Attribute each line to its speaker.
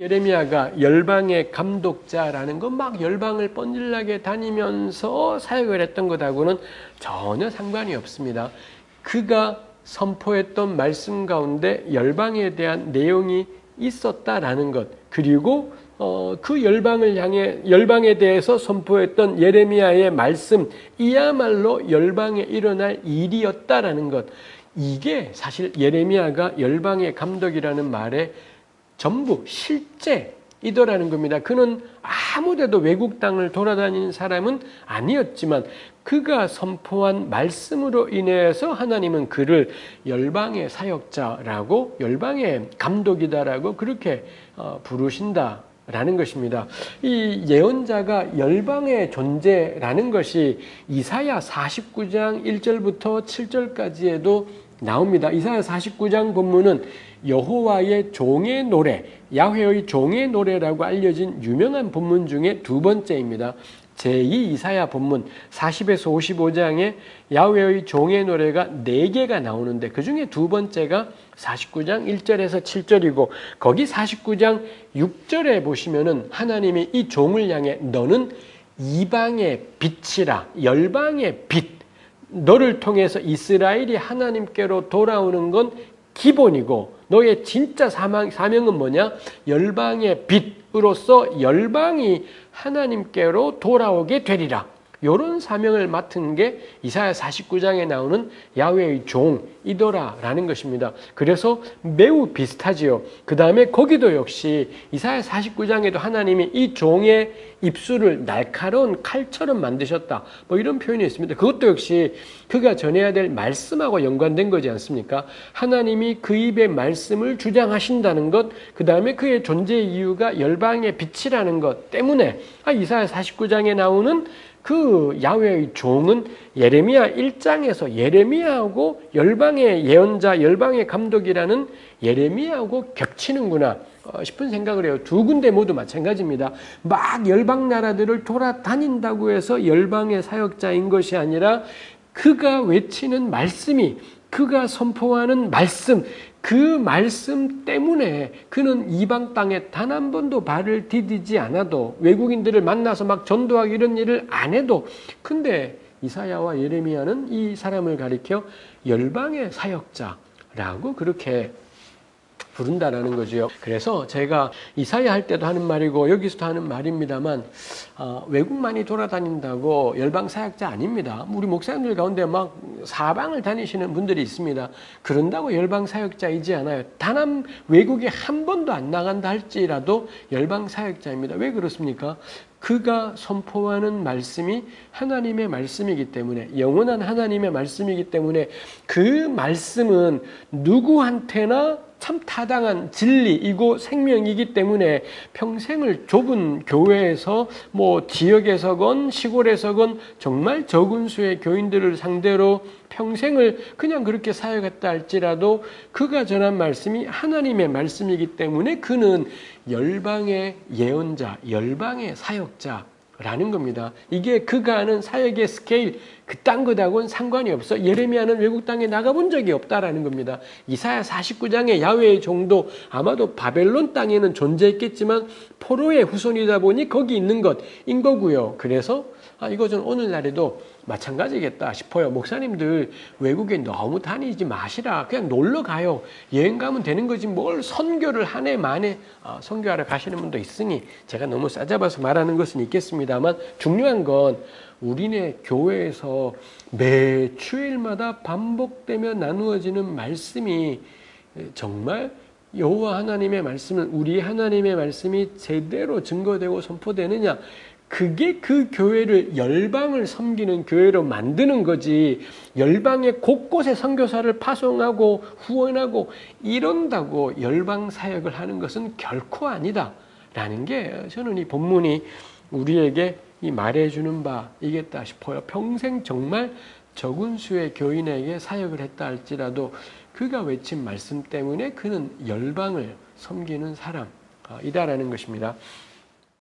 Speaker 1: 예레미야가 열방의 감독자라는 건 막 열방을 뻔질나게 다니면서 사역을 했던 것하고는 전혀 상관이 없습니다. 그가 선포했던 말씀 가운데 열방에 대한 내용이 있었다라는 것 그리고 어, 그 열방을 향해 열방에 대해서 선포했던 예레미야의 말씀 이야말로 열방에 일어날 일이었다라는 것 이게 사실 예레미야가 열방의 감독이라는 말에 전부 실제 이더라는 겁니다. 그는 아무데도 외국 땅을 돌아다니는 사람은 아니었지만 그가 선포한 말씀으로 인해서 하나님은 그를 열방의 사역자라고 열방의 감독이다라고 그렇게 어, 부르신다. 라는 것입니다. 이 예언자가 열방의 존재라는 것이 이사야 49장 1절부터 7절까지에도 나옵니다. 이사야 49장 본문은 여호와의 종의 노래, 야훼의 종의 노래라고 알려진 유명한 본문 중에 두 번째입니다. 제2 이사야 본문 40에서 55장에 야훼의 종의 노래가 4개가 나오는데 그 중에 두 번째가 49장 1절에서 7절이고 거기 49장 6절에 보시면은 하나님이 이 종을 향해 너는 이방의 빛이라 열방의 빛 너를 통해서 이스라엘이 하나님께로 돌아오는 건 기본이고 너의 진짜 사망, 사명은 뭐냐? 열방의 빛으로서 열방이 하나님께로 돌아오게 되리라. 이런 사명을 맡은 게 이사야 49장에 나오는 야훼의 종이더라라는 것입니다. 그래서 매우 비슷하지요. 그 다음에 거기도 역시 이사야 49장에도 하나님이 이 종의 입술을 날카로운 칼처럼 만드셨다. 뭐 이런 표현이 있습니다. 그것도 역시 그가 전해야 될 말씀하고 연관된 거지 않습니까? 하나님이 그 입의 말씀을 주장하신다는 것, 그 다음에 그의 존재 이유가 열방의 빛이라는 것 때문에 아, 이사야 49장에 나오는 그 야훼의 종은 예레미야 1장에서 예레미야하고 열방의 예언자, 열방의 감독이라는 예레미야하고 겹치는구나 어, 싶은 생각을 해요. 두 군데 모두 마찬가지입니다. 막 열방 나라들을 돌아다닌다고 해서 열방의 사역자인 것이 아니라 그가 외치는 말씀이 그가 선포하는 말씀, 그 말씀 때문에 그는 이방 땅에 단 한 번도 발을 디디지 않아도 외국인들을 만나서 막 전도하기 이런 일을 안 해도 근데 이사야와 예레미야는 이 사람을 가리켜 열방의 사역자라고 그렇게 부른다라는 거죠. 그래서 제가 이사야 할 때도 하는 말이고 여기서도 하는 말입니다만 어, 외국 많이 돌아다닌다고 열방 사역자 아닙니다. 우리 목사님들 가운데 막 사방을 다니시는 분들이 있습니다. 그런다고 열방 사역자이지 않아요. 단 한 외국에 한 번도 안 나간다 할지라도 열방 사역자입니다. 왜 그렇습니까? 그가 선포하는 말씀이 하나님의 말씀이기 때문에 영원한 하나님의 말씀이기 때문에 그 말씀은 누구한테나 참 타당한 진리이고 생명이기 때문에 평생을 좁은 교회에서 뭐 지역에서건 시골에서건 정말 적은 수의 교인들을 상대로 평생을 그냥 그렇게 사역했다 할지라도 그가 전한 말씀이 하나님의 말씀이기 때문에 그는 열방의 예언자, 열방의 사역자, 라는 겁니다. 이게 그가 하는 사역의 스케일 그딴 것하고는 상관이 없어. 예레미야는 외국 땅에 나가본 적이 없다라는 겁니다. 이사야 49장의 야훼의 종도 아마도 바벨론 땅에는 존재했겠지만 포로의 후손이다 보니 거기 있는 것인 거고요. 그래서 아, 이것은 오늘날에도 마찬가지겠다 싶어요. 목사님들 외국에 너무 다니지 마시라. 그냥 놀러 가요. 여행 가면 되는 거지 뭘 선교를 한 해 만에 어, 선교하러 가시는 분도 있으니 제가 너무 싸잡아서 말하는 것은 있겠습니다만 중요한 건 우리네 교회에서 매 주일마다 반복되며 나누어지는 말씀이 정말 여호와 하나님의 말씀은 우리 하나님의 말씀이 제대로 증거되고 선포되느냐 그게 그 교회를 열방을 섬기는 교회로 만드는 거지 열방의 곳곳에 선교사를 파송하고 후원하고 이런다고 열방 사역을 하는 것은 결코 아니다 라는 게 저는 이 본문이 우리에게 이 말해주는 바 이겠다 싶어요. 평생 정말 적은 수의 교인에게 사역을 했다 할지라도 그가 외친 말씀 때문에 그는 열방을 섬기는 사람이다라는 것입니다